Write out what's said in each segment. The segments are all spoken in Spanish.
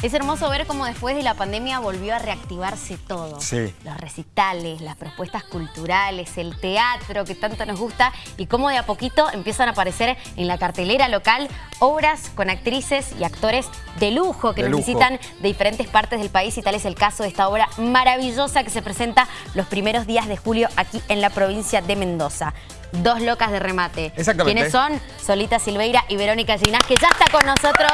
Es hermoso ver cómo después de la pandemia volvió a reactivarse todo. Sí. Los recitales, las propuestas culturales, el teatro que tanto nos gusta y cómo de a poquito empiezan a aparecer en la cartelera local obras con actrices y actores de lujo que De nos lujo. visitan de diferentes partes del país y tal es el caso de esta obra maravillosa que se presenta los primeros días de julio aquí en la provincia de Mendoza. Dos locas de remate. Exactamente. ¿Quiénes son? Solita Silveira y Verónica Ginás, que ya está con nosotros,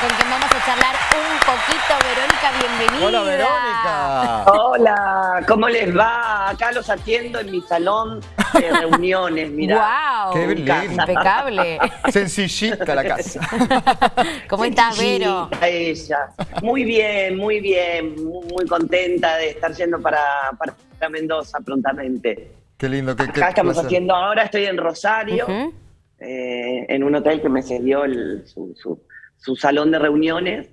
con quien vamos a charlar un poquito. Verónica, bienvenida. Hola Verónica. Hola, ¿cómo les va? Acá los atiendo en mi salón de reuniones, mira. ¡Wow! Qué. Impecable. Sencillita la casa. ¿Cómo estás, Vero? Ella. Muy bien, muy bien, muy, muy contenta de estar yendo para, para Mendoza prontamente. Qué lindo. Qué, qué Acá estamos placer. haciendo ahora, estoy en Rosario, eh, en un hotel que me cedió el- su, su- su salón de reuniones.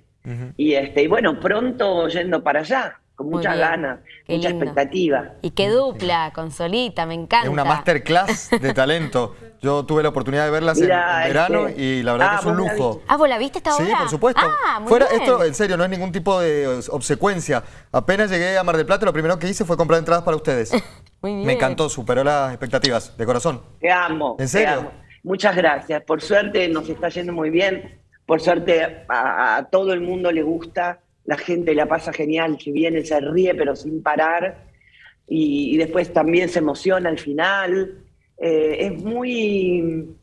Y, este, y bueno, pronto yendo para allá, con Muy muchas bien. ganas, Qué mucha lindo. expectativa. Y qué dupla, con Solita, me encanta. Es una masterclass de talento. Yo tuve la oportunidad de verlas en- Mira, en, verano este- y la verdad Ah, que es un lujo. Ah, ¿vos la viste esta obra? Sí, por supuesto. Ah, muy Fuera, bien. esto, en serio, no es ningún tipo de obsecuencia. Apenas llegué a Mar del Plata, lo primero que hice fue comprar entradas para ustedes. Muy bien. Me encantó, superó las expectativas, de corazón. Te amo. ¿En te serio? amo. Muchas gracias. Por suerte nos está yendo muy bien. Por suerte a, a todo el mundo le gusta. La gente la pasa genial, que viene, se ríe, pero sin parar. Y, y después también se emociona al final. Eh, es muy.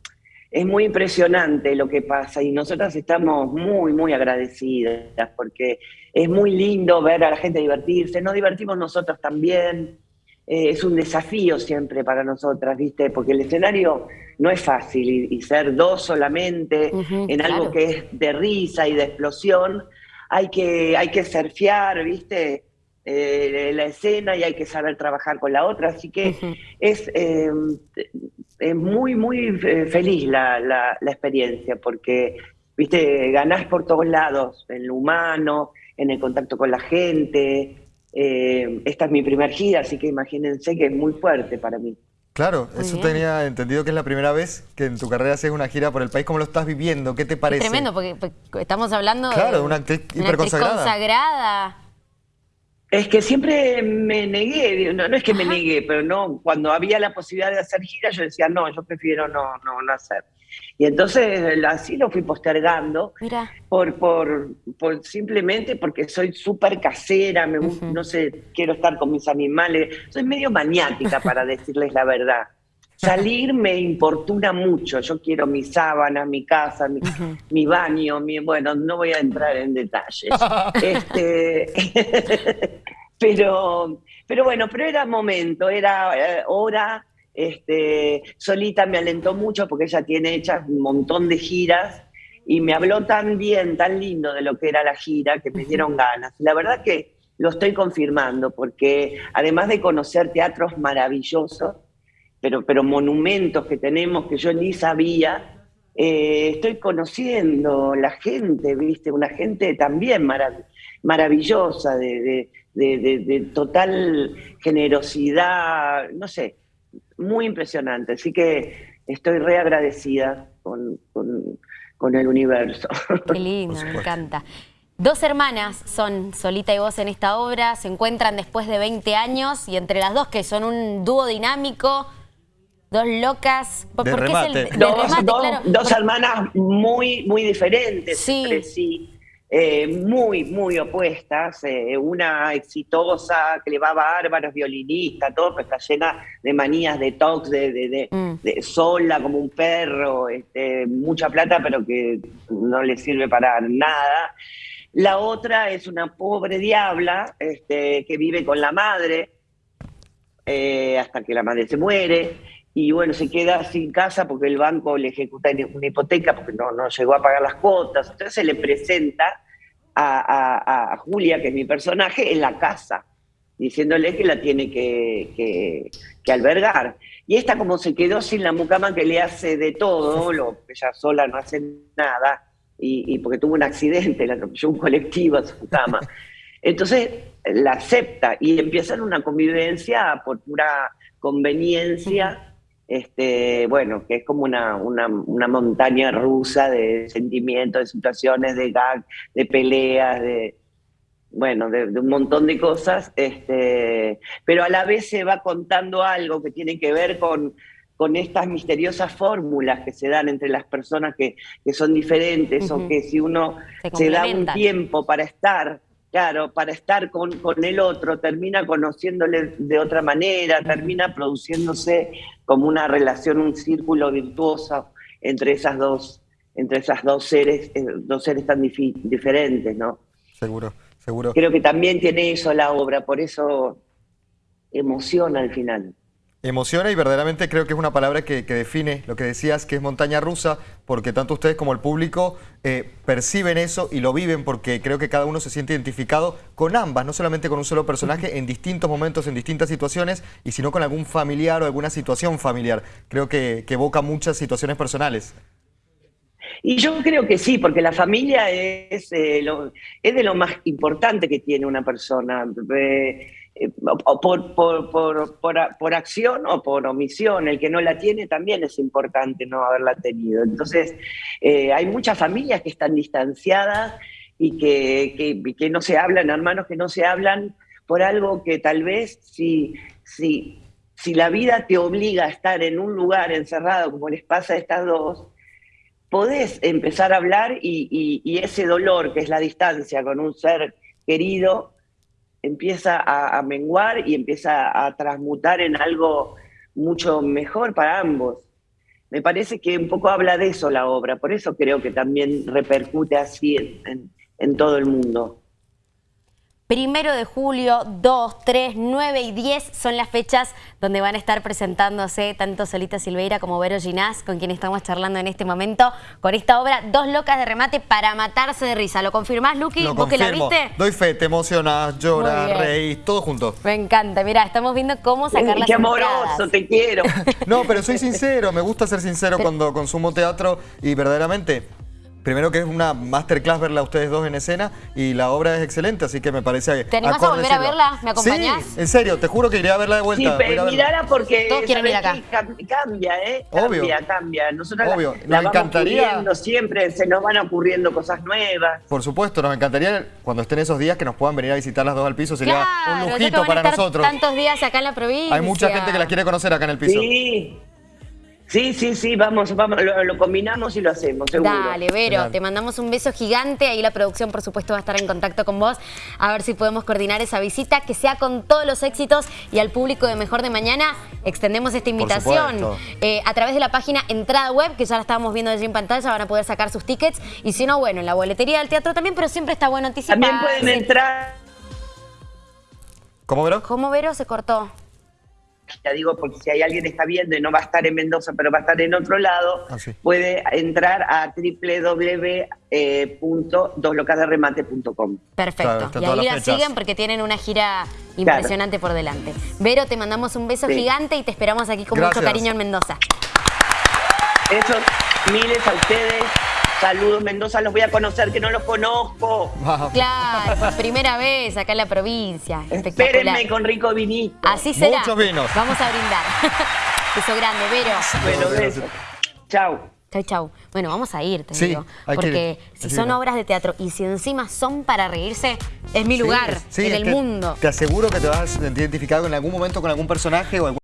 Es muy impresionante lo que pasa y nosotras estamos muy, muy agradecidas porque es muy lindo ver a la gente divertirse, nos divertimos nosotros también, eh, es un desafío siempre para nosotras, ¿viste? Porque el escenario no es fácil y, y ser dos solamente en algo que es de risa y de explosión, hay que, hay que surfear, ¿viste? Eh, la escena y hay que saber trabajar con la otra, así que es, eh, es muy, muy eh, feliz la, la- la experiencia porque, viste, ganás por todos lados, en lo humano, en el contacto con la gente. Eh, esta es mi primer gira, así que imagínense que es muy fuerte para mí. Claro, Muy eso bien. tenía entendido que es la primera vez que en tu carrera haces una gira por el país. ¿Cómo lo estás viviendo? ¿Qué te parece? Tremendo, porque, porque estamos hablando Claro, de una actriz una hiperconsagrada. consagrada. Es que siempre me negué, no, no es que me negué, pero no, cuando había la posibilidad de hacer gira, yo decía, no, yo prefiero no, no, no hacer. Y entonces así lo fui postergando. Mira, por, por, por simplemente porque soy súper casera, me gusta, Ujú. no sé, quiero estar con mis animales, soy medio maniática para decirles la verdad. Salir me importuna mucho, yo quiero mi sábana, mi casa, mi, Ujú. mi baño, mi, bueno, no voy a entrar en detalles. Este, pero, pero bueno, pero era momento, era eh, hora. Este, Solita me alentó mucho porque ella tiene hechas un montón de giras y me habló tan bien, tan lindo de lo que era la gira que me dieron ganas. La verdad que lo estoy confirmando porque además de conocer teatros maravillosos, pero, pero monumentos que tenemos que yo ni sabía, eh, estoy conociendo la gente, ¿viste? Una gente también marav- maravillosa, de, de- de- de- de total generosidad, no sé, muy impresionante. Así que estoy re agradecida con, con- con el universo. qué lindo, me encanta. Dos hermanas son Solita y vos en esta obra, se encuentran después de 20 años y entre las dos que son un dúo dinámico, dos locas. ¿Por, De por qué es el de dos, remate, dos- claro? dos Por- hermanas muy, muy diferentes Sí. entre sí, eh, muy, muy opuestas. eh, una exitosa, que le va bárbaro, es violinista, todo, pero está llena de manías, de de- de- Mm. de sola como un perro, este, mucha plata, pero que no le sirve para nada. La otra es una pobre diabla este, que vive con la madre eh, hasta que la madre se muere y bueno, se queda sin casa porque el banco le ejecuta una hipoteca porque no, no llegó a pagar las cuotas. Entonces se le presenta a, a- a Julia, que es mi personaje, en la casa, diciéndole que la tiene que, que- que albergar. Y esta como se quedó sin la mucama que le hace de todo, lo, ella sola no hace nada, y, y porque tuvo un accidente, le atropelló un colectivo a su cama. Entonces la acepta y empiezan una convivencia por pura conveniencia este, bueno, que es como una, una, una, montaña rusa de sentimientos, de situaciones, de gag, de peleas, de, bueno, de, un montón de cosas, este, pero a la vez se va contando algo que tiene que ver con, con estas misteriosas fórmulas que se dan entre las personas que, que son diferentes o que si uno se, da un tiempo para estar, claro, para estar con, con, el otro, termina conociéndole de otra manera, termina produciéndose como una relación, un círculo virtuoso entre esas dos, entre esas dos seres, eh, dos seres tan diferentes, ¿no? Seguro. Seguro. Creo que también tiene eso la obra, por eso emociona al final. Emociona y verdaderamente creo que es una palabra que, define lo que decías, que es montaña rusa, porque tanto ustedes como el público eh, perciben eso y lo viven porque creo que cada uno se siente identificado con ambas, no solamente con un solo personaje en distintos momentos, en distintas situaciones, y sino con algún familiar o alguna situación familiar. Creo que, que evoca muchas situaciones personales. Y yo creo que sí, porque la familia es, eh, es de lo más importante que tiene una persona, eh, eh, por, por, por, acción o por omisión. El que no la tiene también es importante no haberla tenido. Entonces, hay muchas familias que están distanciadas y que, que, no se hablan, hermanos que no se hablan por algo que tal vez si, si, si la vida te obliga a estar en un lugar encerrado, como les pasa a estas dos, podés empezar a hablar y, ese dolor que es la distancia con un ser querido empieza a, menguar y empieza a transmutar en algo mucho mejor para ambos. Me parece que un poco habla de eso la obra, por eso creo que también repercute así en todo el mundo. Primero de julio, 2, 3, 9 y 10 son las fechas donde van a estar presentándose tanto Solita Silveira como Vero Ginás, con quien estamos charlando en este momento, con esta obra Dos locas de remate para matarse de risa. ¿Lo confirmás, Luqui? ¿Vos que la viste? Doy fe, te emocionas, lloras, reís, todo junto. Me encanta, mira, estamos viendo cómo sacar las Qué amoroso, te quiero. no, pero soy sincero, me gusta ser sincero cuando consumo teatro y verdaderamente Primero que es una masterclass verla a ustedes dos en escena y la obra es excelente, así que me parece... ¿Te animás a volver a verla? ¿Me acompañás? Sí, en serio, te juro que iré a verla de vuelta. Sí, pero mirala porque Todos quieren ir acá. cambia, ¿eh? Obvio. Cambia, cambia. Nosotros Obvio. nos encantaría... siempre, se nos van ocurriendo cosas nuevas. Por supuesto, nos encantaría cuando estén esos días que nos puedan venir a visitar las dos al piso, sería un lujito para nosotros. tantos días acá en la provincia. Hay mucha gente que las quiere conocer acá en el piso. Sí. Sí, sí, sí, vamos, vamos lo, combinamos y lo hacemos, seguro. Dale, Vero, te mandamos un beso gigante. Ahí la producción, por supuesto, va a estar en contacto con vos. A ver si podemos coordinar esa visita, que sea con todos los éxitos. Y al público de Mejor de Mañana extendemos esta invitación. Eh, a través de la página Entrada Web, que ya la estábamos viendo allí en pantalla, van a poder sacar sus tickets. Y si no, bueno, en la boletería del teatro también, pero siempre está bueno anticipar. También pueden entrar... ¿Cómo, Vero? ¿Cómo, Vero? Se cortó ya digo, porque si hay alguien que está viendo y no va a estar en Mendoza, pero va a estar en otro lado, ah, puede entrar a www.doslocasderemate.com. Perfecto. y ahí la siguen porque tienen una gira impresionante por delante. Vero, te mandamos un beso gigante y te esperamos aquí con mucho cariño en Mendoza. Eso, miles a ustedes. Saludos, Mendoza, los voy a conocer, que no los conozco. Claro, primera vez acá en la provincia. Espérenme con rico vinito. Así será. Muchos vinos. Vamos a brindar. Beso grande, Vero. Bueno, beso. Chau. Chau, chau. Bueno, vamos a ir, te digo. Porque si son obras de teatro y si encima son para reírse, es mi lugar en el mundo. Te aseguro que te vas a identificar en algún momento con algún personaje o algún